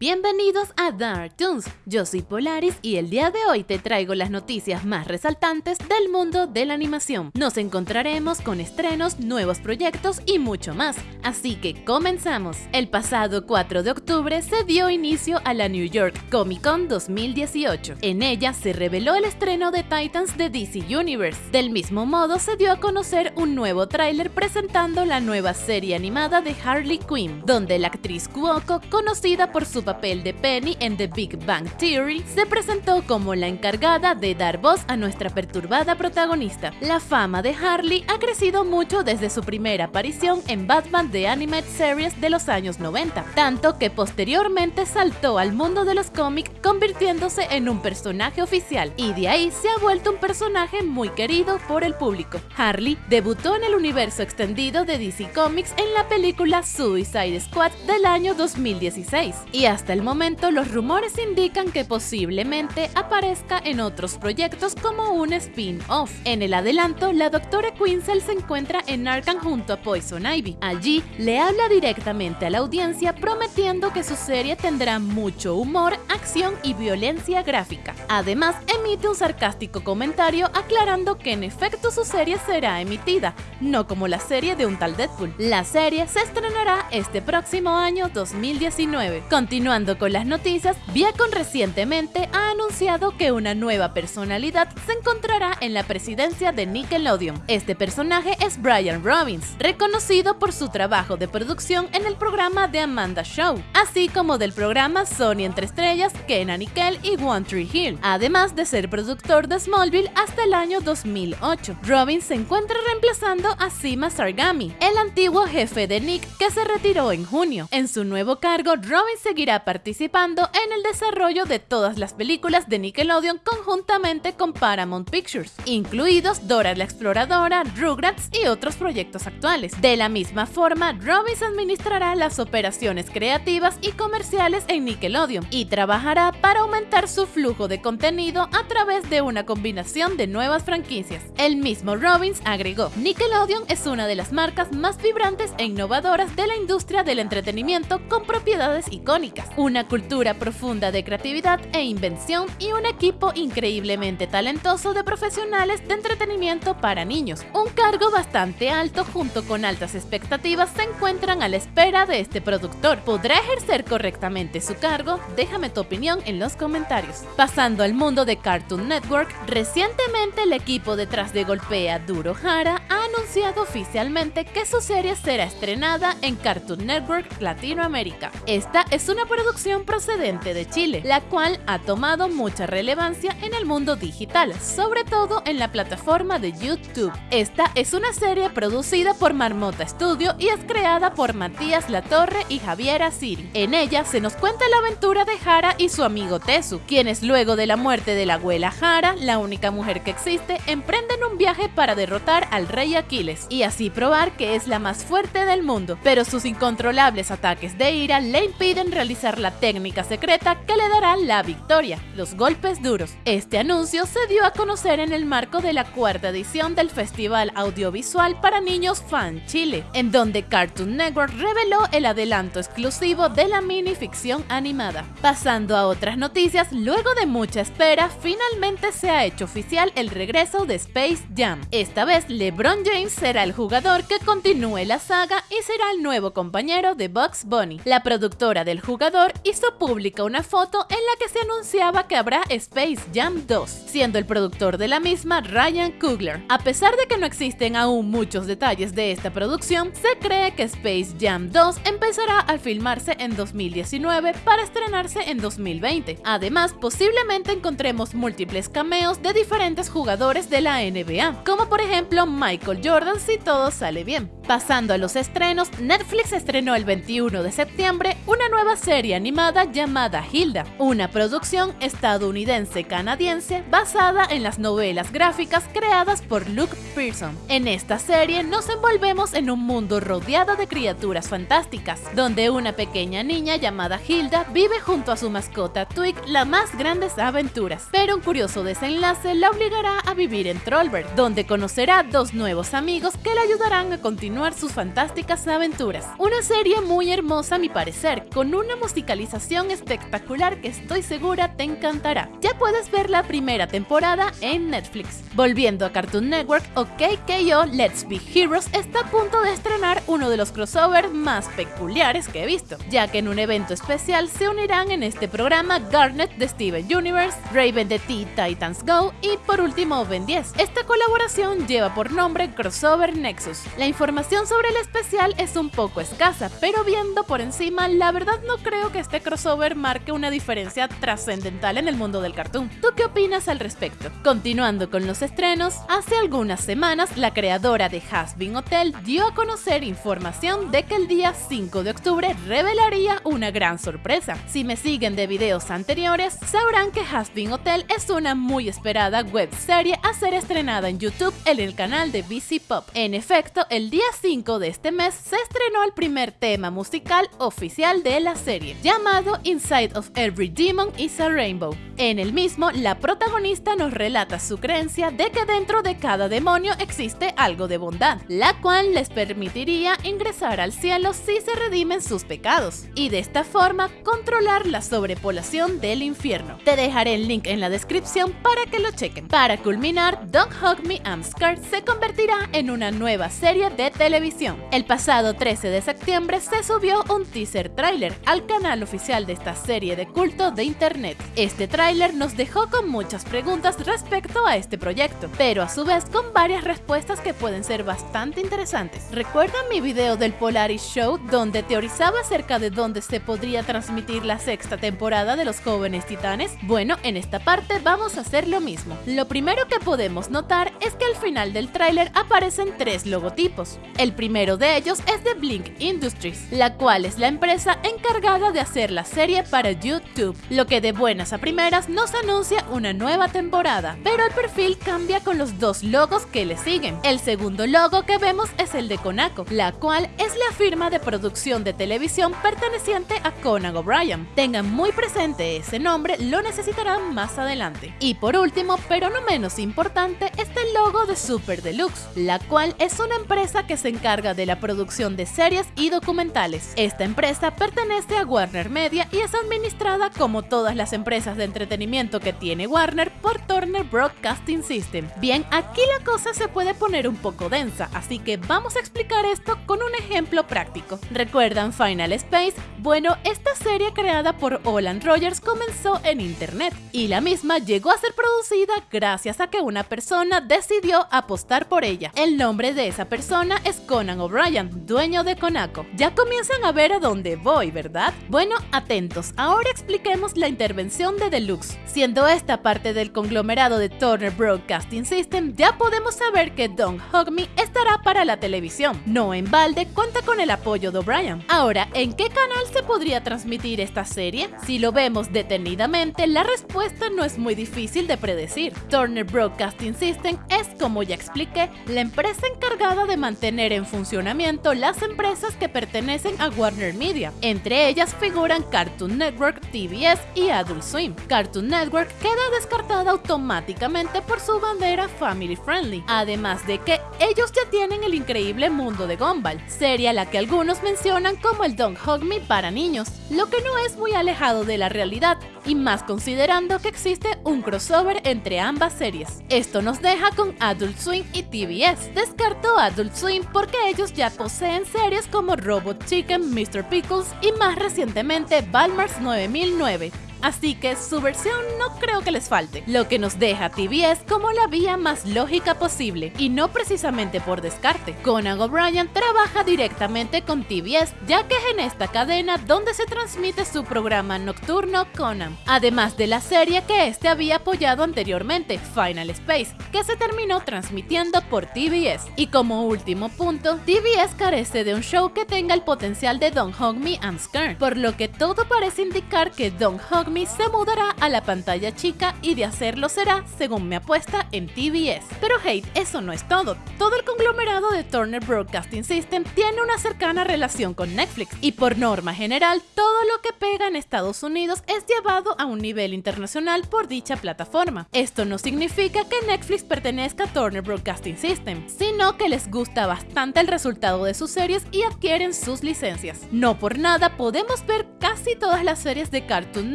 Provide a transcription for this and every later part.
Bienvenidos a Dark Toons, yo soy Polaris y el día de hoy te traigo las noticias más resaltantes del mundo de la animación. Nos encontraremos con estrenos, nuevos proyectos y mucho más, así que comenzamos. El pasado 4 de octubre se dio inicio a la New York Comic Con 2018. En ella se reveló el estreno de Titans de DC Universe. Del mismo modo se dio a conocer un nuevo tráiler presentando la nueva serie animada de Harley Quinn, donde la actriz Cuoco, conocida por su papel de Penny en The Big Bang Theory, se presentó como la encargada de dar voz a nuestra perturbada protagonista. La fama de Harley ha crecido mucho desde su primera aparición en Batman The Animated Series de los años 90, tanto que posteriormente saltó al mundo de los cómics convirtiéndose en un personaje oficial, y de ahí se ha vuelto un personaje muy querido por el público. Harley debutó en el universo extendido de DC Comics en la película Suicide Squad del año 2016, y hasta el momento los rumores indican que posiblemente aparezca en otros proyectos como un spin-off. En el adelanto, la doctora Quinzel se encuentra en Arkham junto a Poison Ivy. Allí le habla directamente a la audiencia prometiendo que su serie tendrá mucho humor, acción y violencia gráfica. Además, emite un sarcástico comentario aclarando que en efecto su serie será emitida, no como la serie de un tal Deadpool. La serie se estrenará este próximo año 2019. Continuando con las noticias, Viacom recientemente ha anunciado que una nueva personalidad se encontrará en la presidencia de Nickelodeon. Este personaje es Brian Robbins, reconocido por su trabajo de producción en el programa The Amanda Show, así como del programa Sony Entre Estrellas, Kenan Nickel y One Tree Hill, además de ser productor de Smallville hasta el año 2008. Robbins se encuentra reemplazando a Sima Sargami, el antiguo jefe de Nick que se retiró en junio. En su nuevo cargo, Robbins seguirá participando en el desarrollo de todas las películas de Nickelodeon conjuntamente con Paramount Pictures, incluidos Dora la Exploradora, Rugrats y otros proyectos actuales. De la misma forma, Robbins administrará las operaciones creativas y comerciales en Nickelodeon y trabajará para aumentar su flujo de contenido a través de una combinación de nuevas franquicias. El mismo Robbins agregó, Nickelodeon es una de las marcas más vibrantes e innovadoras de la industria del entretenimiento con propiedades icónicas, una cultura profunda de creatividad e invención y un equipo increíblemente talentoso de profesionales de entretenimiento para niños. Un cargo bastante alto junto con altas expectativas se encuentran a la espera de este productor. ¿Podrá ejercer correctamente su cargo? Déjame tu opinión en los comentarios. Pasando al mundo de Cartoon Network, recientemente el equipo detrás de Golpea Duro Hara ha anunciado oficialmente que su serie será estrenada en Cartoon Network Latinoamérica. Esta es una producción procedente de Chile, la cual ha tomado mucha relevancia en el mundo digital, sobre todo en la plataforma de YouTube. Esta es una serie producida por Marmota Studio y es creada por Matías Latorre y Javier Asiri. En ella se nos cuenta la aventura de Jara y su amigo Tesu, quienes luego de la muerte de la abuela Jara, la única mujer que existe, emprenden un viaje para derrotar al rey Aquiles y así probar que es la más fuerte del mundo, pero sus incontrolables ataques de ira le impiden realizar la técnica secreta que le dará la victoria, los golpes duros. Este anuncio se dio a conocer en el marco de la cuarta edición del Festival Audiovisual para Niños Fan Chile, en donde Cartoon Network reveló el adelanto exclusivo de la minificción animada. Pasando a otras noticias, luego de mucha espera, finalmente se ha hecho oficial el regreso de Space Jam. Esta vez LeBron James será el jugador que continúe la saga y será el nuevo compañero de Bugs Bunny. La productora del jugador hizo pública una foto en la que se anunciaba que habrá Space Jam 2, siendo el productor de la misma Ryan Coogler. A pesar de que no existen aún muchos detalles de esta producción, se cree que Space Jam 2 empezará a filmarse en 2019 para estrenarse en 2020. Además, posiblemente encontremos múltiples cameos de diferentes jugadores de la NBA, como por ejemplo Michael Jordan si todo sale bien. Pasando a los estrenos, Netflix estrenó el 21 de septiembre una nueva serie animada llamada Hilda, una producción estadounidense-canadiense basada en las novelas gráficas creadas por Luke Pearson. En esta serie nos envolvemos en un mundo rodeado de criaturas fantásticas, donde una pequeña niña llamada Hilda vive junto a su mascota Twig las más grandes aventuras, pero un curioso desenlace la obligará a vivir en Trollberg, donde conocerá dos nuevos amigos que le ayudarán a continuar continuar sus fantásticas aventuras. Una serie muy hermosa a mi parecer, con una musicalización espectacular que estoy segura te encantará. Ya puedes ver la primera temporada en Netflix. Volviendo a Cartoon Network, OKKO Let's Be Heroes está a punto de estrenar uno de los crossovers más peculiares que he visto, ya que en un evento especial se unirán en este programa Garnet de Steven Universe, Raven de Teen Titans Go y por último Ben 10. Esta colaboración lleva por nombre Crossover Nexus. La información sobre el especial es un poco escasa, pero viendo por encima, la verdad no creo que este crossover marque una diferencia trascendental en el mundo del cartoon. ¿Tú qué opinas al respecto? Continuando con los estrenos, hace algunas semanas la creadora de Hasbin Hotel dio a conocer información de que el día 5 de octubre revelaría una gran sorpresa. Si me siguen de videos anteriores, sabrán que Hasbin Hotel es una muy esperada web serie a ser estrenada en YouTube en el canal de BC Pop. En efecto, el día 5 de este mes se estrenó el primer tema musical oficial de la serie, llamado Inside of Every Demon is a Rainbow. En el mismo, la protagonista nos relata su creencia de que dentro de cada demonio existe algo de bondad, la cual les permitiría ingresar al cielo si se redimen sus pecados, y de esta forma controlar la sobrepoblación del infierno. Te dejaré el link en la descripción para que lo chequen. Para culminar, Don't Hug Me I'm Scared se convertirá en una nueva serie de televisión. El pasado 13 de septiembre se subió un teaser trailer al canal oficial de esta serie de culto de internet. Este tráiler nos dejó con muchas preguntas respecto a este proyecto, pero a su vez con varias respuestas que pueden ser bastante interesantes. ¿Recuerdan mi video del Polaris Show donde teorizaba acerca de dónde se podría transmitir la sexta temporada de Los Jóvenes Titanes? Bueno, en esta parte vamos a hacer lo mismo. Lo primero que podemos notar es que al final del tráiler aparecen tres logotipos. El primero de ellos es de Blink Industries, la cual es la empresa encargada de hacer la serie para YouTube, lo que de buenas a primeras nos anuncia una nueva temporada, pero el perfil cambia con los dos logos que le siguen. El segundo logo que vemos es el de Konako, la cual es la firma de producción de televisión perteneciente a Conan O'Brien. Tengan muy presente ese nombre, lo necesitarán más adelante. Y por último, pero no menos importante, está el logo de Super Deluxe, la cual es una empresa que se encarga de la producción de series y documentales. Esta empresa pertenece a Warner Media y es administrada como todas las empresas de entretenimiento que tiene Warner por Turner Broadcasting System. Bien, aquí la cosa se puede poner un poco densa, así que vamos a explicar esto con un ejemplo práctico. ¿Recuerdan Final Space? Bueno, esta serie creada por Olan Rogers comenzó en internet y la misma llegó a ser producida gracias a que una persona decidió apostar por ella. El nombre de esa persona es Conan O'Brien, dueño de Konako. Ya comienzan a ver a dónde voy, ¿verdad? Bueno, atentos, ahora expliquemos la intervención de Deluxe. Siendo esta parte del conglomerado de Turner Broadcasting System, ya podemos saber que Don't Hug Me estará para la televisión. No en balde cuenta con el apoyo de O'Brien. Ahora, ¿en qué canal se podría transmitir esta serie? Si lo vemos detenidamente, la respuesta no es muy difícil de predecir. Turner Broadcasting System es, como ya expliqué, la empresa encargada de mantener en funcionamiento las empresas que pertenecen a Warner Media. Entre ellas figuran Cartoon Network, TBS y Adult Swim. Cartoon Network queda descartada automáticamente por su bandera family friendly, además de que ellos ya tienen el increíble mundo de Gumball, serie a la que algunos mencionan como el Don't Hug Me para niños, lo que no es muy alejado de la realidad, y más considerando que existe un crossover entre ambas series. Esto nos deja con Adult Swim y TBS. Descartó Adult Swim porque ellos ya poseen series como Robot Chicken, Mr. Pickles y más recientemente Balmars 9009 así que su versión no creo que les falte, lo que nos deja TBS como la vía más lógica posible, y no precisamente por descarte. Conan O'Brien trabaja directamente con TBS, ya que es en esta cadena donde se transmite su programa nocturno Conan, además de la serie que este había apoyado anteriormente, Final Space, que se terminó transmitiendo por TBS. Y como último punto, TBS carece de un show que tenga el potencial de Don't Hug Me I'm Scared, por lo que todo parece indicar que Don't Hug Se mudará a la pantalla chica y de hacerlo será, según me apuesta, en TBS. Pero hey, eso no es todo. Todo el conglomerado de Turner Broadcasting System tiene una cercana relación con Netflix y por norma general todo lo que pega en Estados Unidos es llevado a un nivel internacional por dicha plataforma. Esto no significa que Netflix pertenezca a Turner Broadcasting System, sino que les gusta bastante el resultado de sus series y adquieren sus licencias. No por nada podemos ver casi todas las series de Cartoon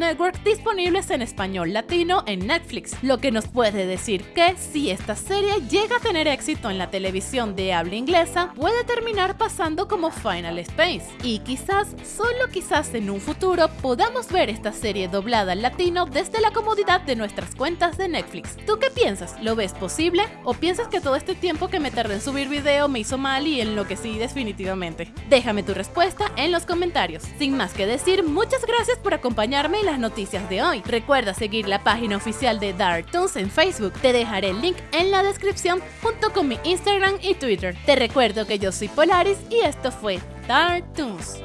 Network disponibles en español latino en Netflix, lo que nos puede decir que si esta serie llega a tener éxito en la televisión de habla inglesa, puede terminar pasando como Final Space. Y quizás, solo quizás en un futuro, podamos ver esta serie doblada al latino desde la comodidad de nuestras cuentas de Netflix. ¿Tú qué piensas? ¿Lo ves posible? ¿O piensas que todo este tiempo que me tardé en subir video me hizo mal y enloquecí definitivamente? Déjame tu respuesta en los comentarios. Sin más que decir, muchas gracias por acompañarme en las noticias de hoy. Recuerda seguir la página oficial de Dark Toons en Facebook. Te dejaré el link en la descripción junto con mi Instagram y Twitter. Te recuerdo que yo soy Polaris y esto fue Dark Toons.